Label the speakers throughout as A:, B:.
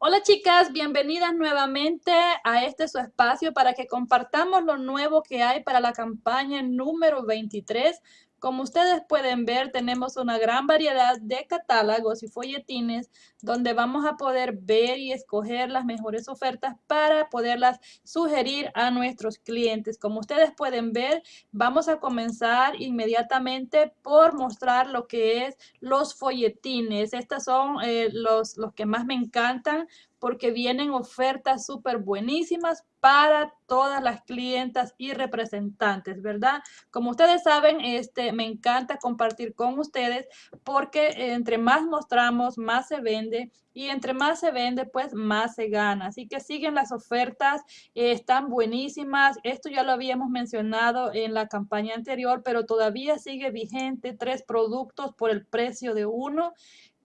A: Hola chicas, bienvenidas nuevamente a este su espacio para que compartamos lo nuevo que hay para la campaña número 23 como ustedes pueden ver, tenemos una gran variedad de catálogos y folletines donde vamos a poder ver y escoger las mejores ofertas para poderlas sugerir a nuestros clientes. Como ustedes pueden ver, vamos a comenzar inmediatamente por mostrar lo que es los folletines. Estos son eh, los, los que más me encantan porque vienen ofertas súper buenísimas para todas las clientas y representantes, ¿verdad? Como ustedes saben, este, me encanta compartir con ustedes porque entre más mostramos, más se vende y entre más se vende, pues más se gana. Así que siguen las ofertas, eh, están buenísimas. Esto ya lo habíamos mencionado en la campaña anterior, pero todavía sigue vigente tres productos por el precio de uno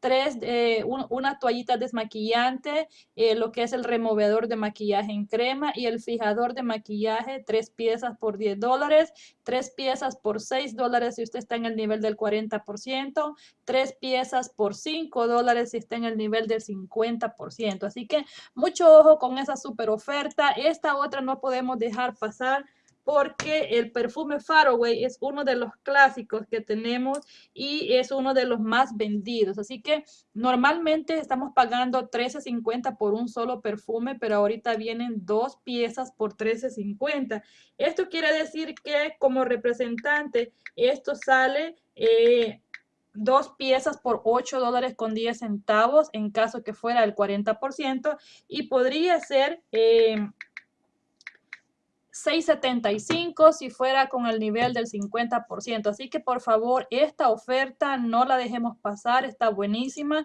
A: tres, eh, una toallita desmaquillante, eh, lo que es el removedor de maquillaje en crema y el fijador de maquillaje, tres piezas por 10 dólares, tres piezas por 6 dólares si usted está en el nivel del 40%, tres piezas por 5 dólares si está en el nivel del 50%. Así que mucho ojo con esa super oferta. Esta otra no podemos dejar pasar porque el perfume Faraway es uno de los clásicos que tenemos y es uno de los más vendidos. Así que normalmente estamos pagando $13.50 por un solo perfume, pero ahorita vienen dos piezas por $13.50. Esto quiere decir que como representante esto sale... Eh, dos piezas por 8 dólares con 10 centavos en caso que fuera el 40% y podría ser eh, 6.75 si fuera con el nivel del 50%. Así que por favor, esta oferta no la dejemos pasar, está buenísima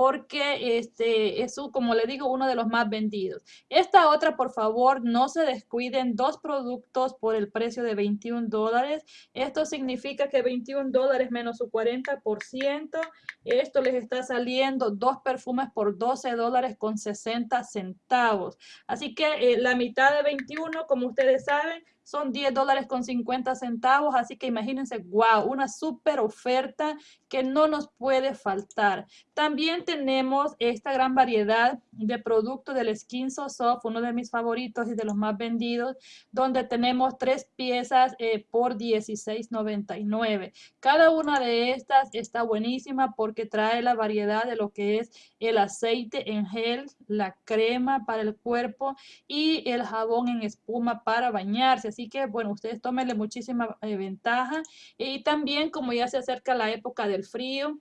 A: porque este es, como le digo, uno de los más vendidos. Esta otra, por favor, no se descuiden, dos productos por el precio de 21 dólares. Esto significa que 21 dólares menos su 40%, esto les está saliendo dos perfumes por 12 dólares con 60 centavos. Así que eh, la mitad de 21, como ustedes saben, son 10 dólares con 50 centavos, así que imagínense, wow, una súper oferta que no nos puede faltar. También tenemos esta gran variedad de productos del Skin So Soft, uno de mis favoritos y de los más vendidos, donde tenemos tres piezas eh, por $16.99. Cada una de estas está buenísima porque trae la variedad de lo que es el aceite en gel, la crema para el cuerpo y el jabón en espuma para bañarse. Así que, bueno, ustedes tómenle muchísima eh, ventaja. Y también, como ya se acerca la época del frío,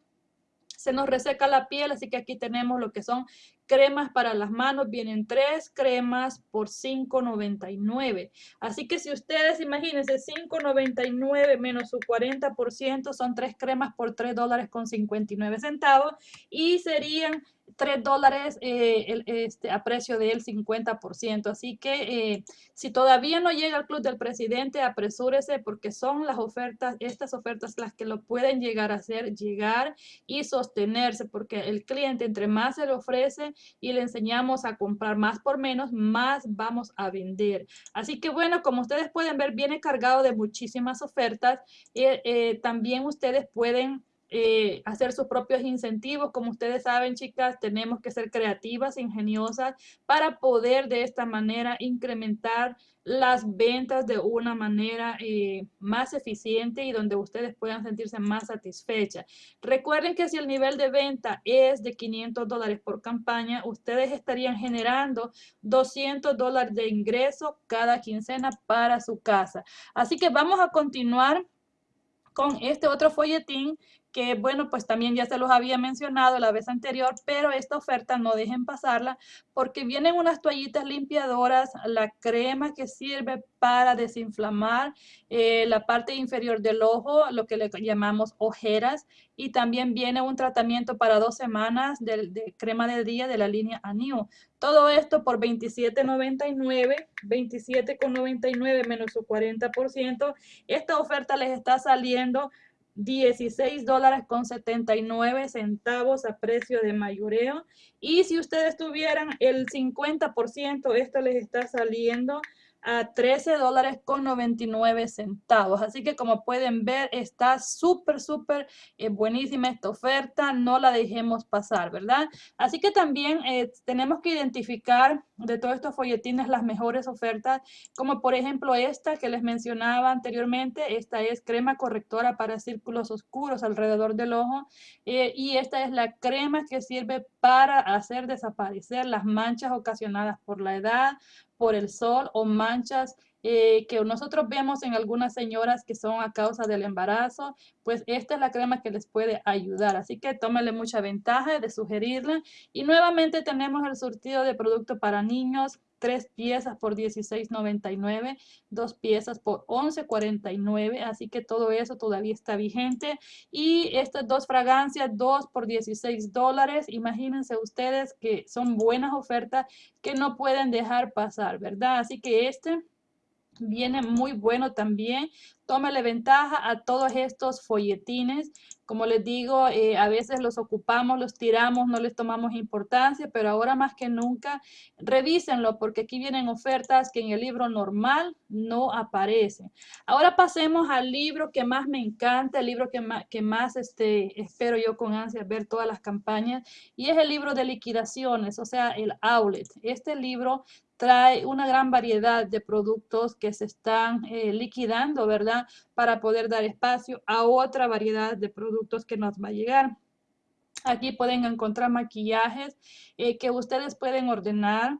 A: se nos reseca la piel, así que aquí tenemos lo que son cremas para las manos. Vienen tres cremas por $5.99. Así que si ustedes, imagínense, $5.99 menos su 40% son tres cremas por $3 dólares con 59 centavos y serían 3 dólares eh, este, a precio del 50%. Así que eh, si todavía no llega al Club del Presidente, apresúrese porque son las ofertas, estas ofertas las que lo pueden llegar a hacer, llegar y sostenerse, porque el cliente entre más se le ofrece y le enseñamos a comprar más por menos, más vamos a vender. Así que bueno, como ustedes pueden ver, viene cargado de muchísimas ofertas. Eh, también ustedes pueden eh, hacer sus propios incentivos. Como ustedes saben, chicas, tenemos que ser creativas, ingeniosas para poder de esta manera incrementar las ventas de una manera eh, más eficiente y donde ustedes puedan sentirse más satisfechas. Recuerden que si el nivel de venta es de 500 dólares por campaña, ustedes estarían generando 200 dólares de ingreso cada quincena para su casa. Así que vamos a continuar con este otro folletín que bueno, pues también ya se los había mencionado la vez anterior, pero esta oferta no dejen pasarla porque vienen unas toallitas limpiadoras, la crema que sirve para desinflamar eh, la parte inferior del ojo, lo que le llamamos ojeras, y también viene un tratamiento para dos semanas de, crema de día de la línea Anew. Todo esto por $27.99, $27.99 menos su 40%. Esta oferta les está saliendo 16 dólares con 79 centavos a precio de mayoreo. Y si ustedes tuvieran el 50%, esto les está saliendo a 13 dólares con 99 centavos. Así que como pueden ver, está súper, súper eh, buenísima esta oferta. No la dejemos pasar, ¿verdad? Así que también eh, tenemos que identificar de todos estos folletines las mejores ofertas, como por ejemplo esta que les mencionaba anteriormente. Esta es crema correctora para círculos oscuros alrededor del ojo. Eh, y esta es la crema que sirve para hacer desaparecer las manchas ocasionadas por la edad, por el sol o manchas eh, que nosotros vemos en algunas señoras que son a causa del embarazo, pues esta es la crema que les puede ayudar. Así que tómenle mucha ventaja de sugerirla. Y nuevamente tenemos el surtido de producto para niños, tres piezas por $16.99, dos piezas por $11.49, así que todo eso todavía está vigente. Y estas dos fragancias, dos por 16 dólares, imagínense ustedes que son buenas ofertas que no pueden dejar pasar, ¿verdad? Así que este viene muy bueno también. Tómale ventaja a todos estos folletines. Como les digo, eh, a veces los ocupamos, los tiramos, no les tomamos importancia, pero ahora más que nunca, revísenlo porque aquí vienen ofertas que en el libro normal no aparecen. Ahora pasemos al libro que más me encanta, el libro que más, que más este, espero yo con ansia ver todas las campañas, y es el libro de liquidaciones, o sea, el outlet. Este libro trae una gran variedad de productos que se están eh, liquidando, ¿verdad? Para poder dar espacio a otra variedad de productos que nos va a llegar. Aquí pueden encontrar maquillajes eh, que ustedes pueden ordenar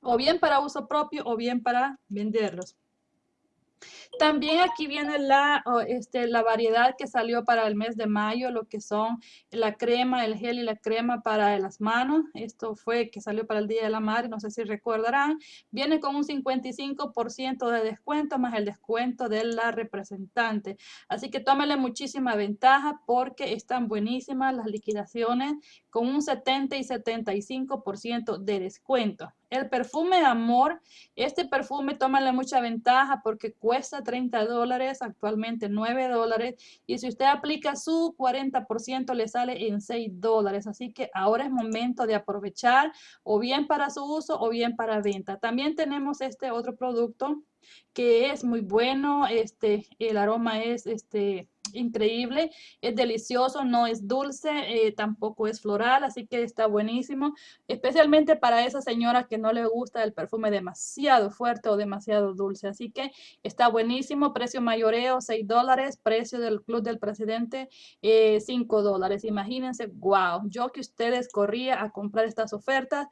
A: o bien para uso propio o bien para venderlos. También aquí viene la, este, la variedad que salió para el mes de mayo, lo que son la crema, el gel y la crema para las manos. Esto fue que salió para el Día de la Madre, no sé si recordarán. Viene con un 55% de descuento más el descuento de la representante. Así que tómele muchísima ventaja porque están buenísimas las liquidaciones con un 70 y 75% de descuento. El perfume Amor, este perfume tómale mucha ventaja porque cuesta 30 dólares, actualmente 9 dólares. Y si usted aplica su 40% le sale en 6 dólares. Así que ahora es momento de aprovechar o bien para su uso o bien para venta. También tenemos este otro producto que es muy bueno. Este, el aroma es este increíble, es delicioso, no es dulce, eh, tampoco es floral, así que está buenísimo, especialmente para esa señora que no le gusta el perfume demasiado fuerte o demasiado dulce, así que está buenísimo, precio mayoreo 6 dólares, precio del Club del Presidente 5 eh, dólares, imagínense, wow, yo que ustedes corría a comprar estas ofertas,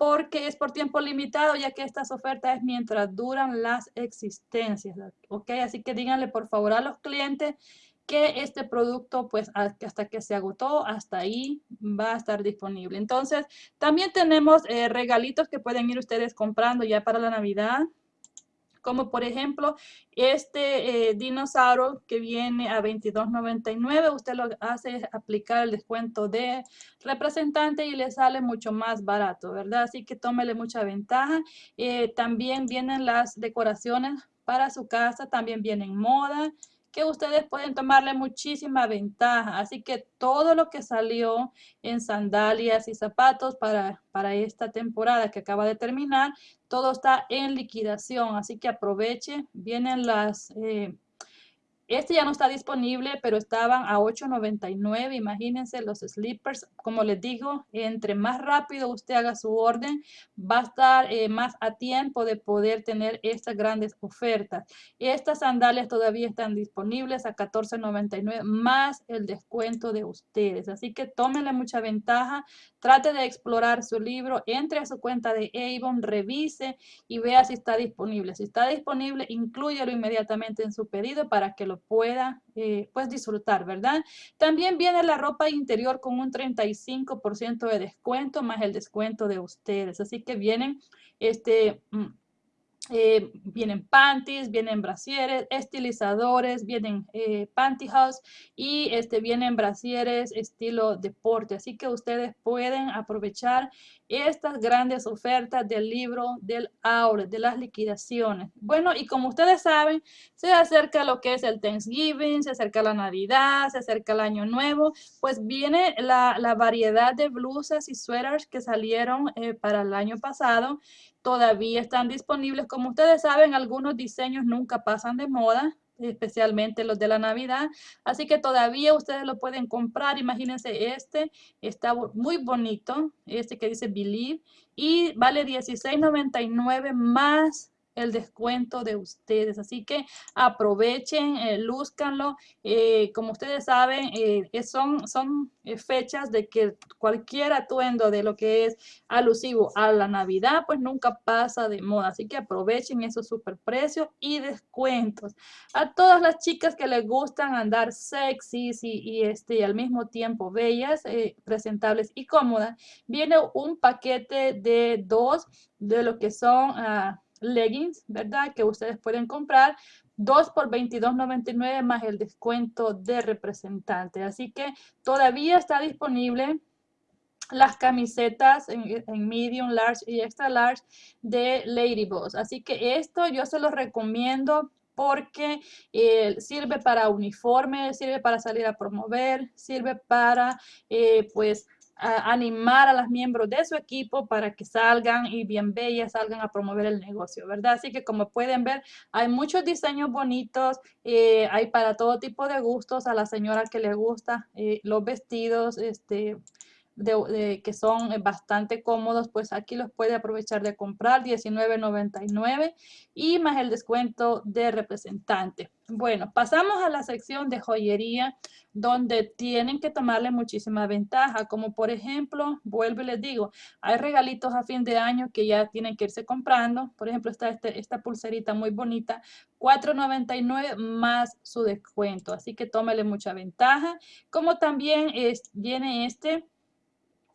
A: porque es por tiempo limitado, ya que estas ofertas es mientras duran las existencias, ¿ok? Así que díganle por favor a los clientes que este producto, pues hasta que se agotó, hasta ahí va a estar disponible. Entonces, también tenemos eh, regalitos que pueden ir ustedes comprando ya para la Navidad como por ejemplo este eh, dinosaurio que viene a $22.99, usted lo hace aplicar el descuento de representante y le sale mucho más barato, ¿verdad? Así que tómele mucha ventaja. Eh, también vienen las decoraciones para su casa, también vienen moda, que ustedes pueden tomarle muchísima ventaja. Así que todo lo que salió en sandalias y zapatos para, para esta temporada que acaba de terminar, todo está en liquidación. Así que aproveche. Vienen las... Eh, este ya no está disponible, pero estaban a $8.99. Imagínense los slippers. Como les digo, entre más rápido usted haga su orden, va a estar eh, más a tiempo de poder tener estas grandes ofertas. Estas sandalias todavía están disponibles a $14.99 más el descuento de ustedes. Así que tómenle mucha ventaja. Trate de explorar su libro, entre a su cuenta de Avon, revise y vea si está disponible. Si está disponible, inclúyelo inmediatamente en su pedido para que lo pueda eh, pues disfrutar, ¿verdad? También viene la ropa interior con un 35% de descuento más el descuento de ustedes. Así que vienen este... Eh, vienen panties, vienen brasieres, estilizadores, vienen eh, pantyhose y este, vienen brasieres estilo deporte. Así que ustedes pueden aprovechar estas grandes ofertas del libro del aula, de las liquidaciones. Bueno, y como ustedes saben, se acerca lo que es el Thanksgiving, se acerca la Navidad, se acerca el Año Nuevo, pues viene la, variedad de blusas y suéteres que salieron eh, para el año pasado todavía están disponibles. Como ustedes saben, algunos diseños nunca pasan de moda, especialmente los de la Navidad. Así que todavía ustedes lo pueden comprar. Imagínense este, está muy bonito, este que dice Believe, y vale $16.99 más el descuento de ustedes. Así que aprovechen, eh, lúzcanlo. Eh, como ustedes saben, eh, son, son eh, fechas de que cualquier atuendo de lo que es alusivo a la Navidad, pues nunca pasa de moda. Así que aprovechen esos super precios y descuentos. A todas las chicas que les gustan andar sexy y, este, al mismo tiempo bellas, presentables y cómodas, viene un paquete de dos de lo que son... Ah, leggings, ¿verdad? Que ustedes pueden comprar. 2 por $22.99 más el descuento de representante. Así que todavía está disponible las camisetas en, medium, large y extra large de Lady Boss. Así que esto yo se los recomiendo porque eh, sirve para uniforme, sirve para salir a promover, sirve para eh, pues animar a los miembros de su equipo para que salgan y bien bellas, salgan a promover el negocio, ¿verdad? Así que como pueden ver, hay muchos diseños bonitos, eh, hay para todo tipo de gustos, a la señora que le gusta eh, los vestidos, este, que son eh, bastante cómodos, pues aquí los puede aprovechar de comprar, $19.99 y más el descuento de representante. Bueno, pasamos a la sección de joyería donde tienen que tomarle muchísima ventaja, como por ejemplo, vuelvo y les digo, hay regalitos a fin de año que ya tienen que irse comprando. Por ejemplo, está este, esta pulserita muy bonita, $4.99 más su descuento, así que tómele mucha ventaja. Como también es, viene este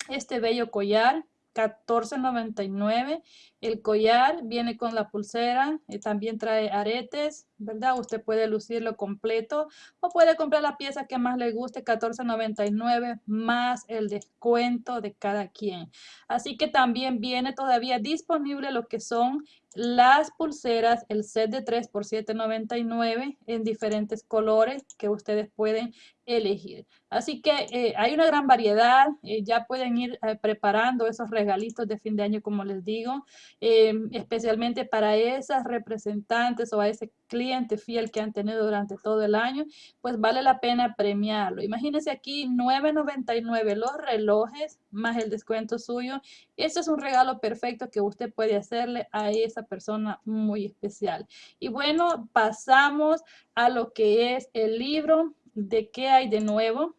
A: este bello collar, $14.99. El collar viene con la pulsera, y también trae aretes, ¿verdad? Usted puede lucirlo completo o puede comprar la pieza que más le guste, $14.99 más el descuento de cada quien. Así que también viene todavía disponible lo que son las pulseras, el set de 3 por $7.99 en diferentes colores que ustedes pueden elegir. Así que eh, hay una gran variedad, eh, ya pueden ir eh, preparando esos regalitos de fin de año como les digo, especialmente para esas representantes o a ese cliente fiel que han tenido durante todo el año, pues vale la pena premiarlo. Imagínense aquí $9.99 los relojes más el descuento suyo. Este es un regalo perfecto que usted puede hacerle a esa persona muy especial. Y bueno, pasamos a lo que es el libro de qué hay de nuevo.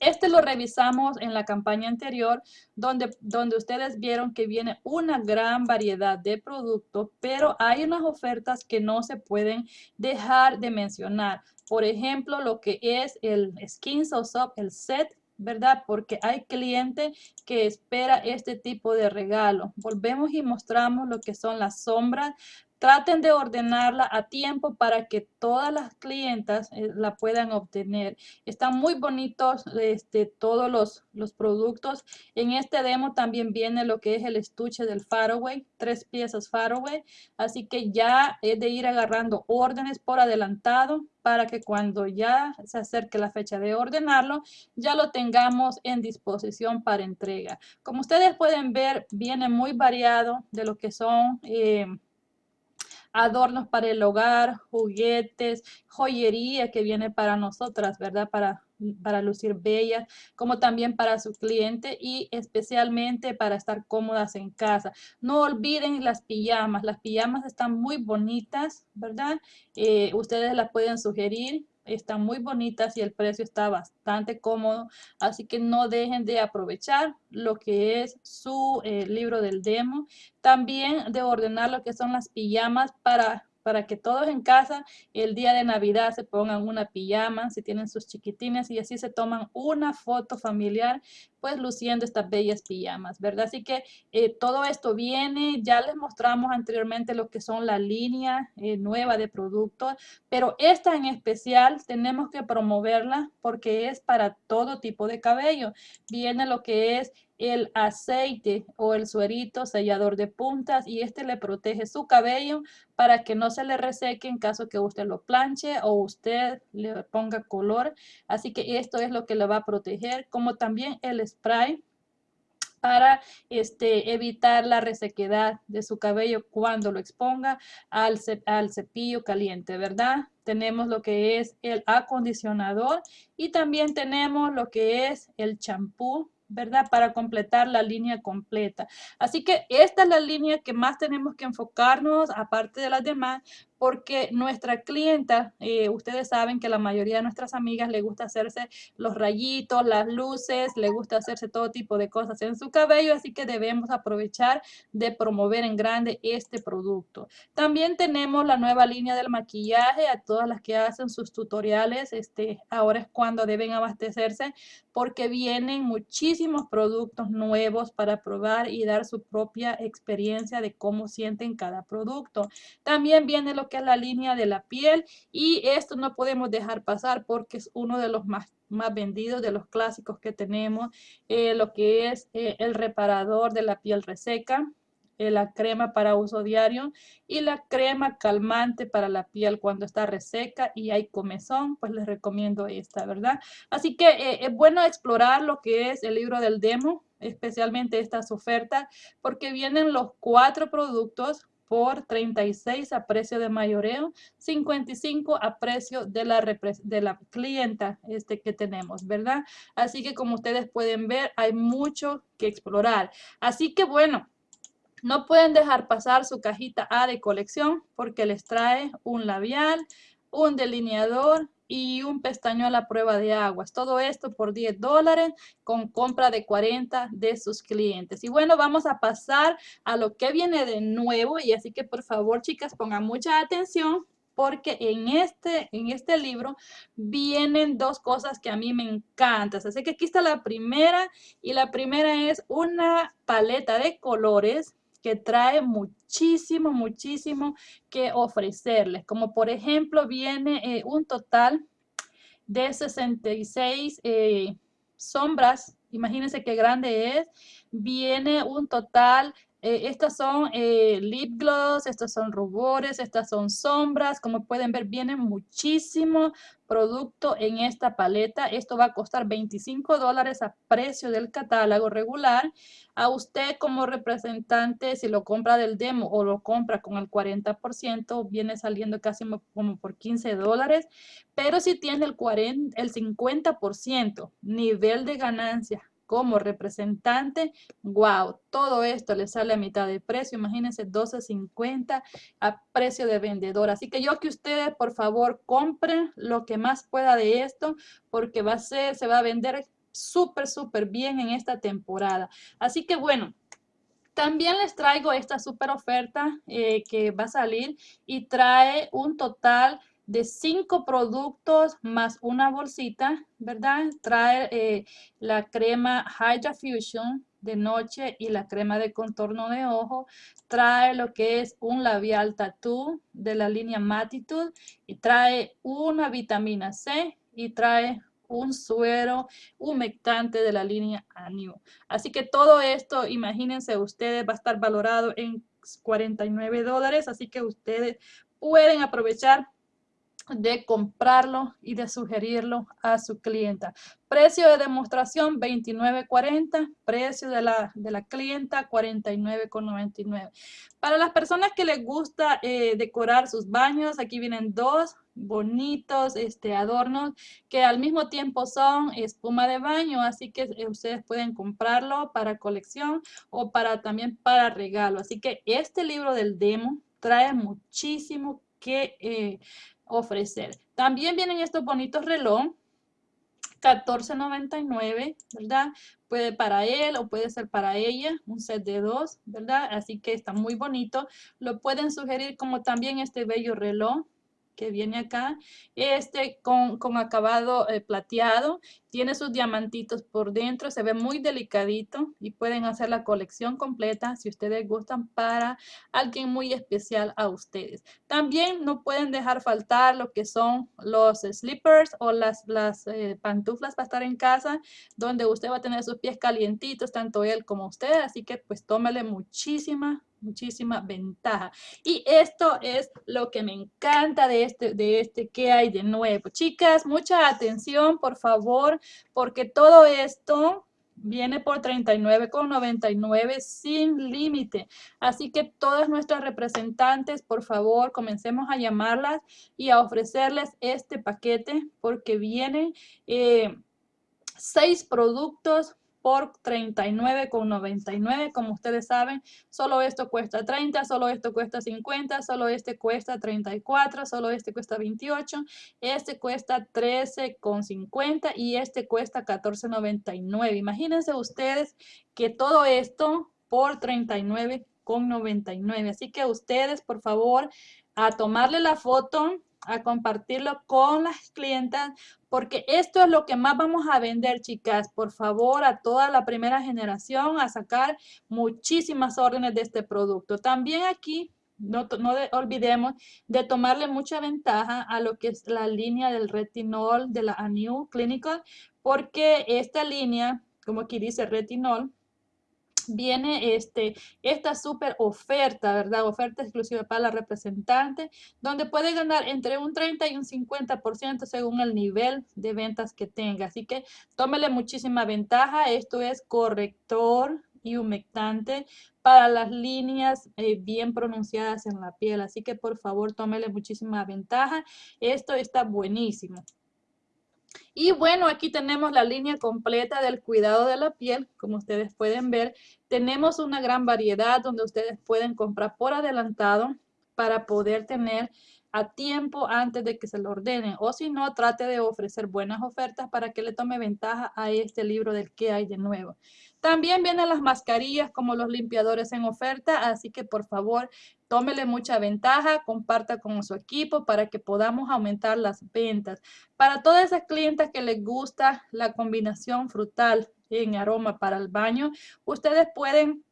A: Este lo revisamos en la campaña anterior, donde, donde ustedes vieron que viene una gran variedad de productos, pero hay unas ofertas que no se pueden dejar de mencionar. Por ejemplo, lo que es el Skin So Soft, el set ¿verdad? Porque hay cliente que espera este tipo de regalo. Volvemos y mostramos lo que son las sombras Traten de ordenarla a tiempo para que todas las clientas eh, la puedan obtener. Están muy bonitos este, todos los, los productos. En este demo también viene lo que es el estuche del Faraway, tres piezas Faraway. Así que ya es de ir agarrando órdenes por adelantado para que cuando ya se acerque la fecha de ordenarlo, ya lo tengamos en disposición para entrega. Como ustedes pueden ver, viene muy variado de lo que son... Eh, adornos para el hogar, juguetes, joyería que viene para nosotras, ¿verdad? Para, para lucir bellas, como también para su cliente y especialmente para estar cómodas en casa. No olviden las pijamas, las pijamas están muy bonitas, ¿verdad? Eh, ustedes las pueden sugerir están muy bonitas y el precio está bastante cómodo, así que no dejen de aprovechar lo que es su eh, libro del demo. También de ordenar lo que son las pijamas para para que todos en casa el día de Navidad se pongan una pijama, si tienen sus chiquitines y así se toman una foto familiar, pues luciendo estas bellas pijamas, ¿verdad? Así que eh, todo esto viene, ya les mostramos anteriormente lo que son la línea eh, nueva de productos, pero esta en especial tenemos que promoverla porque es para todo tipo de cabello. Viene lo que es el aceite o el suerito sellador de puntas y este le protege su cabello para que no se le reseque en caso que usted lo planche o usted le ponga color. Así que esto es lo que le va a proteger, como también el spray para este, evitar la resequedad de su cabello cuando lo exponga al, al cepillo caliente, ¿verdad? Tenemos lo que es el acondicionador y también tenemos lo que es el champú ¿verdad? Para completar la línea completa. Así que esta es la línea que más tenemos que enfocarnos, aparte de las demás, porque nuestra clienta, eh, ustedes saben que la mayoría de nuestras amigas le gusta hacerse los rayitos, las luces, le gusta hacerse todo tipo de cosas en su cabello, así que debemos aprovechar de promover en grande este producto. También tenemos la nueva línea del maquillaje a todas las que hacen sus tutoriales, este, ahora es cuando deben abastecerse porque vienen muchísimos productos nuevos para probar y dar su propia experiencia de cómo sienten cada producto. También viene lo que es la línea de la piel y esto no podemos dejar pasar porque es uno de los más, más vendidos, de los clásicos que tenemos, eh, lo que es eh, el reparador de la piel reseca, eh, la crema para uso diario y la crema calmante para la piel cuando está reseca y hay comezón, pues les recomiendo esta, ¿verdad? Así que es bueno explorar lo que es el libro del demo, especialmente estas ofertas, porque vienen los cuatro productos por 36 a precio de mayoreo, 55 a precio de la, de la clienta este que tenemos, ¿verdad? Así que como ustedes pueden ver, hay mucho que explorar. Así que bueno, no pueden dejar pasar su cajita A de colección porque les trae un labial, un delineador y un pestañuelo a prueba de aguas. Todo esto por 10 dólares con compra de 40 de sus clientes. Y bueno, vamos a pasar a lo que viene de nuevo. Y así que por favor, chicas, pongan mucha atención porque en este, en este libro vienen dos cosas que a mí me encantan. Así que aquí está la primera y la primera es una paleta de colores que trae muchísimo, muchísimo que ofrecerles. Como por ejemplo viene eh, un total de 66 eh, sombras. Imagínense qué grande es. Viene un total eh, estas son lip gloss, estos son rubores, estas son sombras. Como pueden ver, viene muchísimo producto en esta paleta. Esto va a costar 25 dólares a precio del catálogo regular. A usted como representante, si lo compra del demo o lo compra con el 40%, viene saliendo casi como por 15 dólares. Pero si tiene el, 40, el 50% nivel de ganancia como representante, wow, todo esto le sale a mitad de precio, imagínense 12.50 a precio de vendedor. Así que yo que ustedes por favor compren lo que más pueda de esto porque va a ser, se va a vender súper, súper bien en esta temporada. Así que bueno, también les traigo esta súper oferta eh, que va a salir y trae un total de cinco productos más una bolsita, ¿verdad? Trae eh, la crema Hydra Fusion de noche y la crema de contorno de ojo. Trae lo que es un labial tattoo de la línea Matitude y trae una vitamina C y trae un suero humectante de la línea Anew. Así que todo esto, imagínense ustedes, va a estar valorado en 49 dólares, así que ustedes pueden aprovechar de comprarlo y de sugerirlo a su clienta. Precio de demostración 29.40, precio de la, de la clienta 49.99. Para las personas que les gusta eh, decorar sus baños, aquí vienen dos bonitos este, adornos que al mismo tiempo son espuma de baño, así que eh, ustedes pueden comprarlo para colección o para también para regalo. Así que este libro del demo trae muchísimo que eh, ofrecer. También vienen estos bonitos reloj, 14.99, ¿verdad? Puede para él o puede ser para ella, un set de dos, ¿verdad? Así que está muy bonito. Lo pueden sugerir como también este bello reloj que viene acá, este con, acabado eh, plateado, tiene sus diamantitos por dentro, se ve muy delicadito y pueden hacer la colección completa si ustedes gustan para alguien muy especial a ustedes. También no pueden dejar faltar lo que son los slippers o las, eh, pantuflas para estar en casa, donde usted va a tener sus pies calientitos, tanto él como usted, así que pues tómele muchísima muchísima ventaja. Y esto es lo que me encanta de este, de este que hay de nuevo. Chicas, mucha atención, por favor, porque todo esto viene por $39,99 sin límite. Así que todas nuestras representantes, por favor, comencemos a llamarlas y a ofrecerles este paquete porque vienen eh, seis productos por $39,99. Como ustedes saben, solo esto cuesta 30, solo esto cuesta 50, solo este cuesta 34, solo este cuesta 28, este cuesta 13,50 y este cuesta 14,99. Imagínense ustedes que todo esto por 39,99. Así que ustedes, por favor, a tomarle la foto a compartirlo con las clientas porque esto es lo que más vamos a vender, chicas. Por favor, a toda la primera generación a sacar muchísimas órdenes de este producto. También aquí no, no olvidemos de tomarle mucha ventaja a lo que es la línea del retinol de la Anew Clinical, porque esta línea, como aquí dice retinol, viene este, esta súper oferta, ¿verdad? Oferta exclusiva para la representante, donde puede ganar entre un 30 y un 50% según el nivel de ventas que tenga. Así que tómele muchísima ventaja. Esto es corrector y humectante para las líneas eh, bien pronunciadas en la piel. Así que por favor tómele muchísima ventaja. Esto está buenísimo. Y bueno, aquí tenemos la línea completa del cuidado de la piel. Como ustedes pueden ver, tenemos una gran variedad donde ustedes pueden comprar por adelantado para poder tener a tiempo antes de que se lo ordenen. O si no, trate de ofrecer buenas ofertas para que le tome ventaja a este libro del que hay de nuevo. También vienen las mascarillas como los limpiadores en oferta, así que por favor tómele mucha ventaja, comparta con su equipo para que podamos aumentar las ventas. Para todas esas clientes que les gusta la combinación frutal en aroma para el baño, ustedes pueden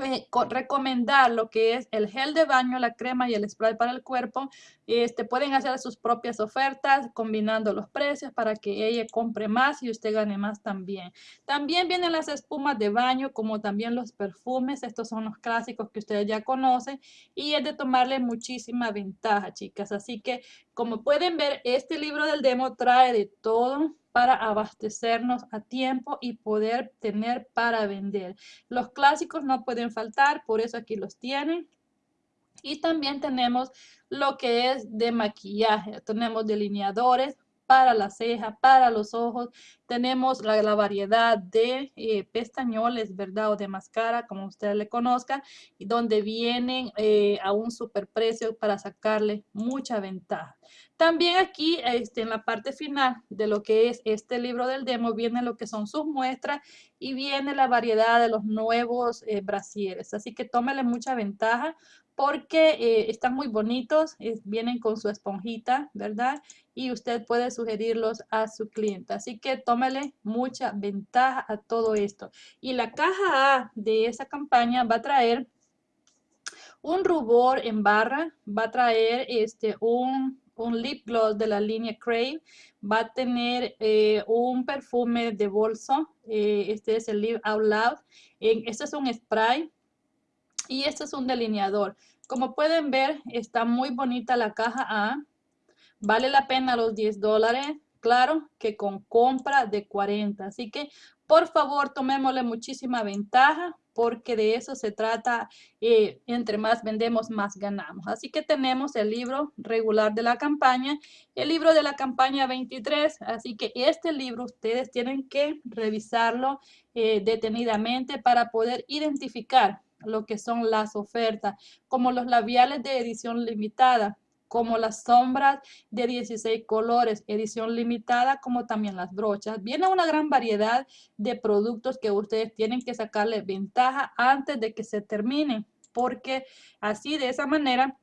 A: eh, recomendar lo que es el gel de baño, la crema y el spray para el cuerpo. Este, pueden hacer sus propias ofertas combinando los precios para que ella compre más y usted gane más también. También vienen las espumas de baño como también los perfumes. Estos son los clásicos que ustedes ya conocen y es de tomarle muchísima ventaja, chicas. Así que como pueden ver, este libro del demo trae de todo para abastecernos a tiempo y poder tener para vender. Los clásicos no pueden faltar, por eso aquí los tienen. Y también tenemos lo que es de maquillaje. Tenemos delineadores, para la ceja, para los ojos. Tenemos la, variedad de eh, pestañoles, ¿verdad? O de máscara, como usted le conozca, y donde vienen eh, a un superprecio para sacarle mucha ventaja. También aquí, este, en la parte final de lo que es este libro del demo, viene lo que son sus muestras y viene la variedad de los nuevos eh, brasieres. Así que tómele mucha ventaja porque eh, están muy bonitos, vienen con su esponjita, ¿verdad? Y usted puede sugerirlos a su cliente. Así que tómele mucha ventaja a todo esto. Y la caja A de esa campaña va a traer un rubor en barra, va a traer este, un, lip gloss de la línea Crave, va a tener eh, un perfume de bolso, eh, este es el Live Out Loud, este es un spray, y este es un delineador. Como pueden ver, está muy bonita la caja A. Vale la pena los 10 dólares. Claro que con compra de 40. Así que, por favor, tomémosle muchísima ventaja porque de eso se trata. Eh, entre más vendemos, más ganamos. Así que tenemos el libro regular de la campaña, el libro de la campaña 23. Así que este libro ustedes tienen que revisarlo eh, detenidamente para poder identificar lo que son las ofertas, como los labiales de edición limitada, como las sombras de 16 colores, edición limitada, como también las brochas. Viene una gran variedad de productos que ustedes tienen que sacarle ventaja antes de que se terminen, porque así de esa manera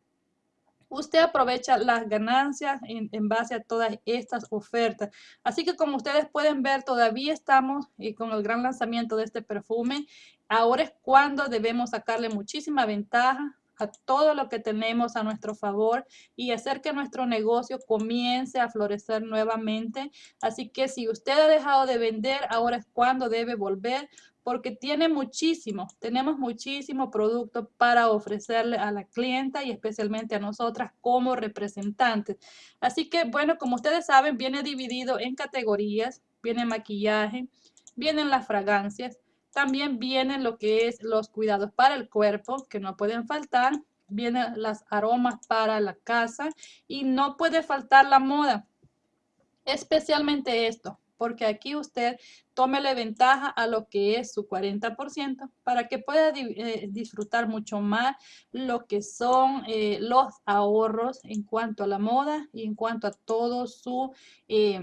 A: usted aprovecha las ganancias en, base a todas estas ofertas. Así que como ustedes pueden ver, todavía estamos eh, con el gran lanzamiento de este perfume. Ahora es cuando debemos sacarle muchísima ventaja a todo lo que tenemos a nuestro favor y hacer que nuestro negocio comience a florecer nuevamente. Así que si usted ha dejado de vender, ahora es cuando debe volver porque tiene muchísimo, tenemos muchísimo producto para ofrecerle a la clienta y especialmente a nosotras como representantes. Así que, bueno, como ustedes saben, viene dividido en categorías, viene maquillaje, vienen las fragancias, también vienen lo que es los cuidados para el cuerpo, que no pueden faltar, vienen las aromas para la casa y no puede faltar la moda, especialmente esto, porque aquí usted tómele ventaja a lo que es su 40% para que pueda eh, disfrutar mucho más lo que son eh, los ahorros en cuanto a la moda y en cuanto a todo su eh,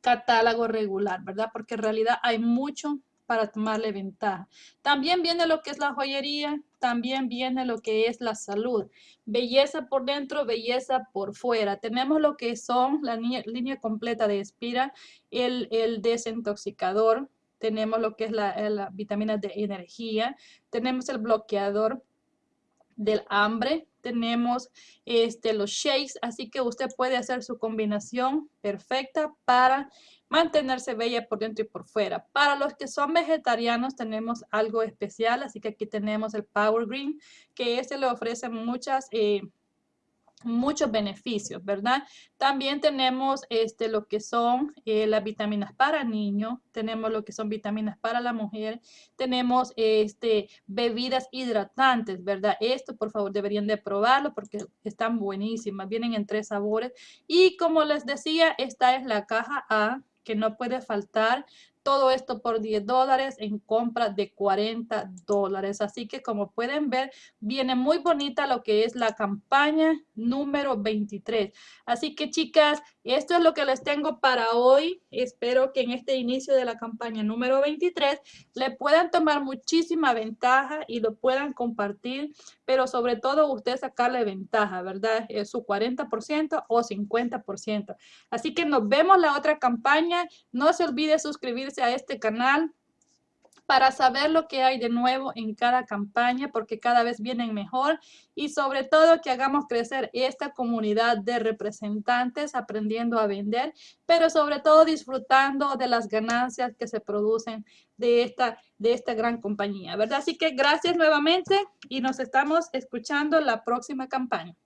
A: catálogo regular, ¿verdad? Porque en realidad hay mucho para tomarle ventaja. También viene lo que es la joyería, también viene lo que es la salud. Belleza por dentro, belleza por fuera. Tenemos lo que son la línea completa de Espira, el, el desintoxicador, tenemos lo que es la, la vitamina de energía, tenemos el bloqueador del hambre, tenemos este, los shakes, así que usted puede hacer su combinación perfecta para mantenerse bella por dentro y por fuera. Para los que son vegetarianos tenemos algo especial, así que aquí tenemos el Power Green, que este le ofrece muchas... Eh, muchos beneficios, ¿verdad? También tenemos este, lo que son eh, las vitaminas para niños, tenemos lo que son vitaminas para la mujer, tenemos este, bebidas hidratantes, ¿verdad? Esto, por favor, deberían de probarlo porque están buenísimas, vienen en tres sabores. Y como les decía, esta es la caja A, que no puede faltar. Todo esto por 10 dólares en compra de 40 dólares. Así que como pueden ver, viene muy bonita lo que es la campaña número 23. Así que chicas, esto es lo que les tengo para hoy. Espero que en este inicio de la campaña número 23 le puedan tomar muchísima ventaja y lo puedan compartir, pero sobre todo usted sacarle ventaja, ¿verdad? Es su 40% o 50%. Así que nos vemos la otra campaña. No se olvide suscribirse a este canal para saber lo que hay de nuevo en cada campaña, porque cada vez vienen mejor y sobre todo que hagamos crecer esta comunidad de representantes aprendiendo a vender, pero sobre todo disfrutando de las ganancias que se producen de esta, de esta gran compañía, ¿verdad? Así que gracias nuevamente y nos estamos escuchando la próxima campaña.